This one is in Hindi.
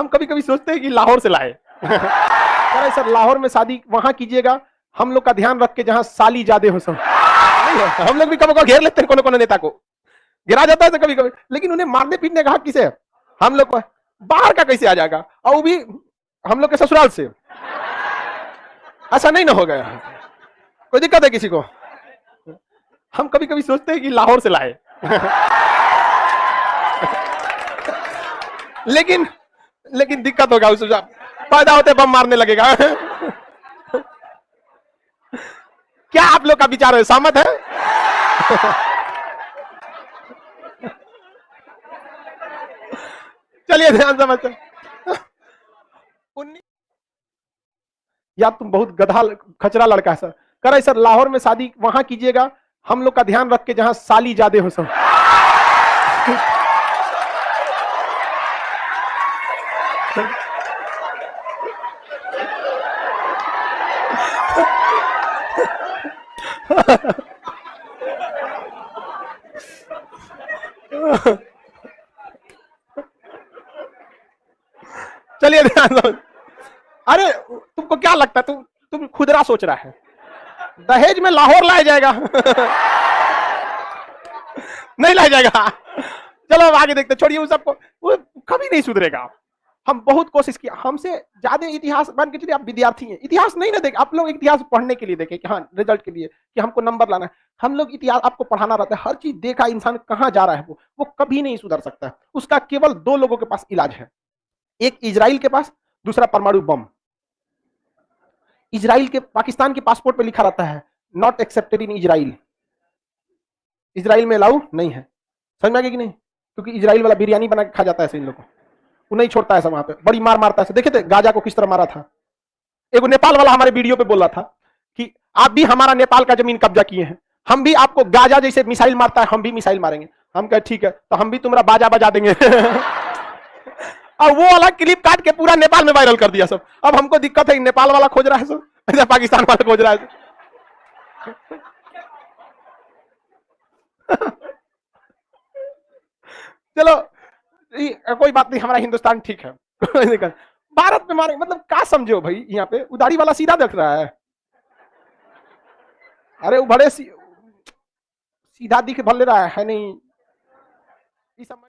हम कभी कभी सोचते हैं कि लाहौर से लाए। अरे सर, लाहौर में शादी वहाँ कीजिएगा। हम लोग का ध्यान रख के जहाँ साली ज़्यादा हो सब। हम लोग भी कभी कभी घेर लेते हैं कोनो कोनो नेता को। गिरा जाता है तो कभी कभी लेकिन उन्हें मारने पीटने का किसे हम लोग को बाहर का कैसे आ जाएगा? और वो भी हम लोग के ससुराल से। ऐसा नहीं ना हो गया। कोई दिक्कत है किसी को? हम कभी कभी सोचते हैं कि लाहौर से लाए। लेकिन लेकिन दिक्कत होगा उस पैदा होते बम मारने लगेगा। क्या आप लोग का विचार है? सहमत है? चलिए ध्यान समझते या तुम बहुत गधा खचरा लड़का है, सर। कर सर, लाहौर में शादी वहाँ कीजिएगा। हम लोग का ध्यान रख के जहाँ साली ज़्यादा हो सब चलिए ध्यान दो। अरे, तुमको क्या लगता है? तुम तुम खुदरा सोच रहा है। दहेज में लाहौर लाया जाएगा। नहीं लाया जाएगा। चलो अब आगे देखते छोड़िए उस सबको। वो कभी नहीं सुधरेगा। हम बहुत कोशिश किया। हमसे ज़्यादा इतिहास मान के चलिए आप विद्यार्थी हैं। इतिहास नहीं ना देख, आप लोग इतिहास पढ़ने के लिए देखें कि हाँ रिज़ल्ट के लिए कि हमको नंबर लाना है। हम लोग इतिहास आपको पढ़ाना रहता है। हर चीज़ देखा इंसान कहाँ जा रहा है वो वो कभी नहीं सुधर सकता। उसका केवल दो लोगों के पास इलाज है। एक इजराइल के पास, दूसरा परमाणु बम। इजराइल के, पाकिस्तान के पासपोर्ट पे लिखा रहता है not accepted in Israel Israel में अलाउ नहीं है। समझ में आ गया कि नहीं? क्योंकि इजराइल वाला बिरयानी बना के खा जाता है इन लोगों को। वो नहीं छोड़ता है वहाँ पे। बड़ी मार मारता है देखे थे गाजा को किस तरह मारा था। एक नेपाल वाला हमारे वीडियो पे बोला था कि आप भी हमारा नेपाल का ज़मीन कब्जा किए हैं। हम भी आपको गाजा जैसे मिसाइल मारता है, हम भी मिसाइल मारेंगे। हम कहे, ठीक है तो हम भी तुम्हारा बाजा बजा देंगे। और वो वाला क्लिप काट के पूरा नेपाल में वायरल कर दिया सब। अब हमको दिक्कत है, नेपाल वाला खोज रहा है सब। पाकिस्तान वाला खोज रहा है चलो कोई बात नहीं हमारा हिंदुस्तान ठीक है। भारत में मारे मतलब क्या समझो भाई यहाँ पे? उदारी वाला सीधा देख रहा है। अरे वो बड़े सी, सीधा दिख भले रहा है, है नहीं।